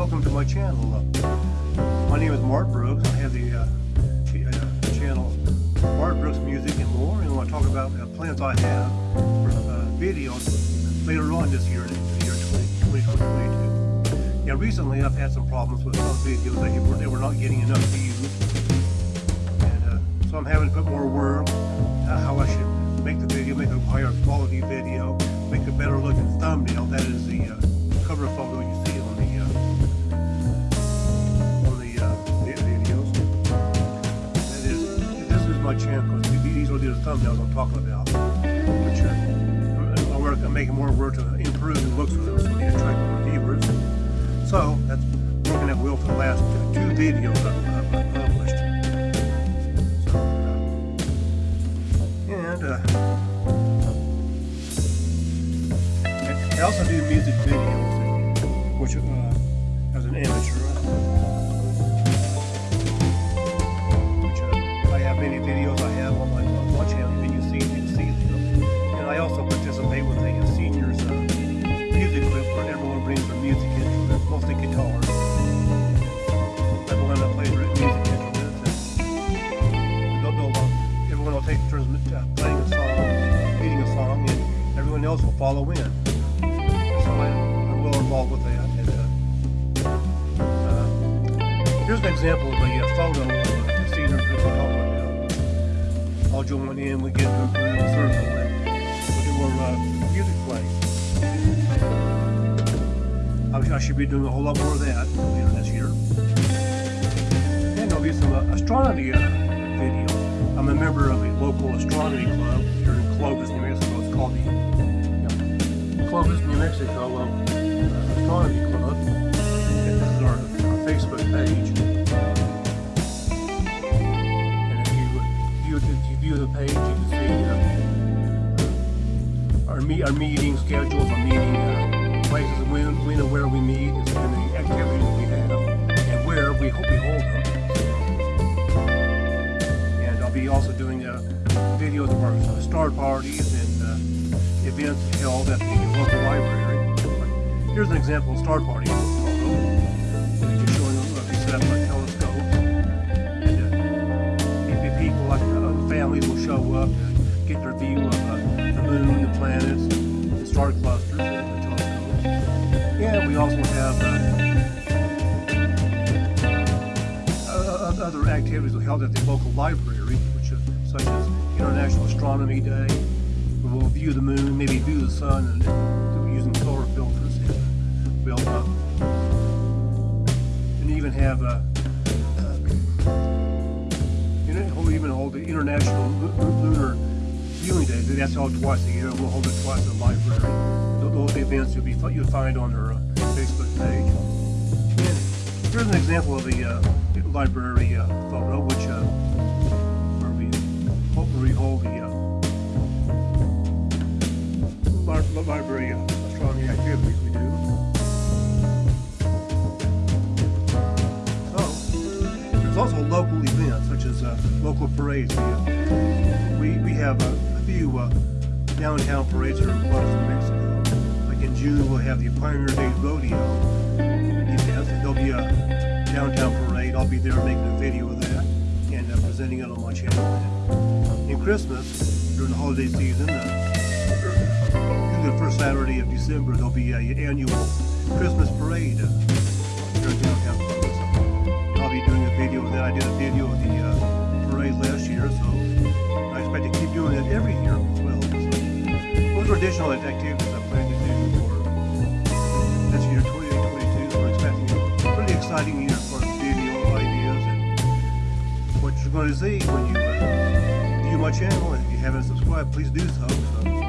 welcome to my channel. Uh, my name is Mark Brooks. I have the uh, ch uh, channel Mark Brooks Music and More, and I want to talk about uh, plans I have for uh, videos later on this year, the year 2022. Yeah, recently I've had some problems with some videos that they were not getting enough views, and uh, so I'm having to put more work my channel. These are the thumbnails I'm talking about, which uh, I'm, I'm making more work to improve the looks of them so they attract more viewers. So that's working at will for the last two videos I've, I've published. and uh, I also do music videos, which uh, as an amateur, else will follow in. So I, I'm well involved with that. And, uh, uh, here's an example of a, uh, photo of a group we're talking about. I'll join in, we get into a circle, and we'll do uh, music playing. I, I should be doing a whole lot more of that later this year. And there'll be some uh, astronomy uh, videos. I'm a member of a local astronomy club here in Clovis, New Clovis, New Mexico uh, Astronomy Club. And this is our, our Facebook page. And if you view, if you view the page, you can see uh, our, meet, our meeting schedules, our meeting uh, places, when, when and where we meet, and the activities we have, and where we, hope we hold them. And I'll be also doing uh, videos of our star parties and uh, events held at the local library. Here's an example of star party photo. Set up a telescope. And uh, people like uh, families will show up to get their view of uh, the moon, the planets, the star clusters, and the telescopes. And we also have uh, other activities held at the local library, which are such as International Astronomy Day, we'll view the moon, maybe view the sun, and, even have uh, you know, we'll even hold the International Lunar Viewing Day. That's held twice a year. We'll hold it twice at the library. Those events you'll be you'll find on our uh, Facebook page. And here's an example of the uh, library uh, photo, which uh, where we we hold the uh, library uh, local parades. We uh, we, we have a few uh, downtown parades in Clovis, New Mexico. Like in June, we'll have the Pioneer Days Rodeo. There'll be a downtown parade. I'll be there making a video of that and uh, presenting it on my channel. In Christmas, during the holiday season, uh, the first Saturday of December, there'll be an annual Christmas parade uh, here in downtown. I'll be doing a video that. I did a video of the uh, parade last year, so I expect to keep doing it every year as well. So those are additional activities I plan to do for this year, 2022. We're expecting a pretty exciting year for video ideas and what you're going to see when you uh, view my channel. And if you haven't subscribed, please do so. so